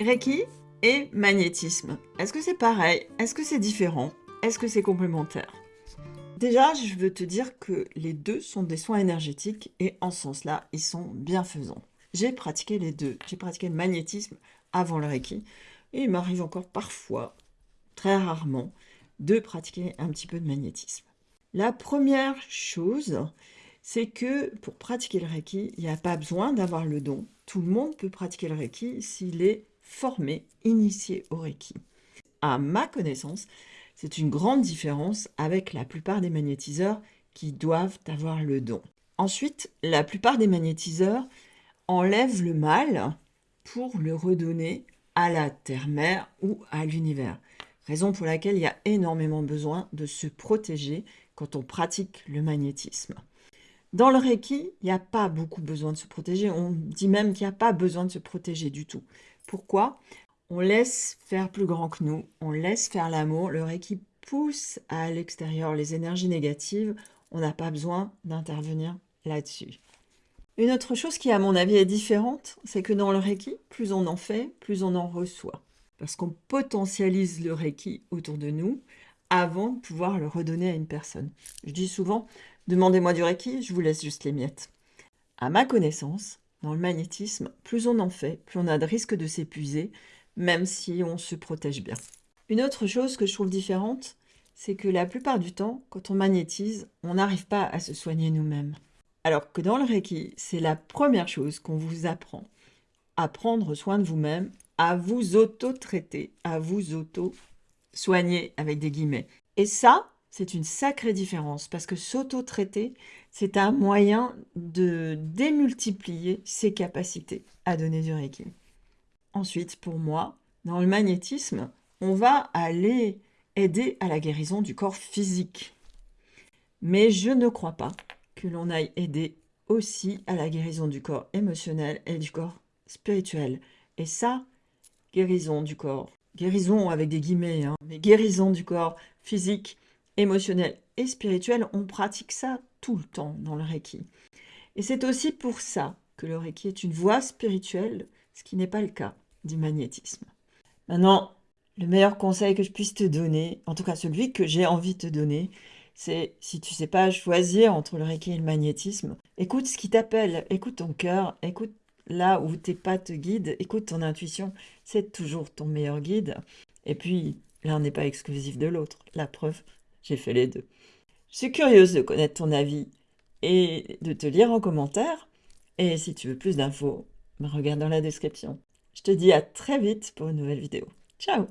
Reiki et magnétisme. Est-ce que c'est pareil? Est-ce que c'est différent? Est-ce que c'est complémentaire? Déjà, je veux te dire que les deux sont des soins énergétiques et en ce sens-là, ils sont bienfaisants. J'ai pratiqué les deux. J'ai pratiqué le magnétisme avant le Reiki et il m'arrive encore parfois, très rarement, de pratiquer un petit peu de magnétisme. La première chose, c'est que pour pratiquer le Reiki, il n'y a pas besoin d'avoir le don. Tout le monde peut pratiquer le Reiki s'il est formé, initié au Reiki. À ma connaissance, c'est une grande différence avec la plupart des magnétiseurs qui doivent avoir le don. Ensuite, la plupart des magnétiseurs enlèvent le mal pour le redonner à la terre-mère ou à l'univers. Raison pour laquelle il y a énormément besoin de se protéger quand on pratique le magnétisme. Dans le Reiki, il n'y a pas beaucoup besoin de se protéger. On dit même qu'il n'y a pas besoin de se protéger du tout. Pourquoi On laisse faire plus grand que nous, on laisse faire l'amour. Le Reiki pousse à l'extérieur les énergies négatives. On n'a pas besoin d'intervenir là-dessus. Une autre chose qui, à mon avis, est différente, c'est que dans le Reiki, plus on en fait, plus on en reçoit. Parce qu'on potentialise le Reiki autour de nous avant de pouvoir le redonner à une personne. Je dis souvent, demandez-moi du Reiki, je vous laisse juste les miettes. À ma connaissance, dans le magnétisme, plus on en fait, plus on a de risque de s'épuiser, même si on se protège bien. Une autre chose que je trouve différente, c'est que la plupart du temps, quand on magnétise, on n'arrive pas à se soigner nous-mêmes. Alors que dans le Reiki, c'est la première chose qu'on vous apprend. À prendre soin de vous-même, à vous auto-traiter, à vous auto-soigner avec des guillemets. Et ça, c'est une sacrée différence parce que s'auto-traiter, c'est un moyen de démultiplier ses capacités à donner du Reiki. Ensuite, pour moi, dans le magnétisme, on va aller aider à la guérison du corps physique. Mais je ne crois pas que l'on aille aider aussi à la guérison du corps émotionnel et du corps spirituel. Et ça, guérison du corps, guérison avec des guillemets, hein, mais guérison du corps physique, émotionnel et spirituel, on pratique ça tout le temps dans le Reiki. Et c'est aussi pour ça que le Reiki est une voie spirituelle, ce qui n'est pas le cas du magnétisme. Maintenant, le meilleur conseil que je puisse te donner, en tout cas celui que j'ai envie de te donner, c'est si tu sais pas choisir entre le Reiki et le magnétisme, écoute ce qui t'appelle, écoute ton cœur, écoute là où tes pas te guident, écoute ton intuition, c'est toujours ton meilleur guide. Et puis, l'un n'est pas exclusif de l'autre. La preuve, j'ai fait les deux. Je suis curieuse de connaître ton avis et de te lire en commentaire. Et si tu veux plus d'infos, regarde dans la description. Je te dis à très vite pour une nouvelle vidéo. Ciao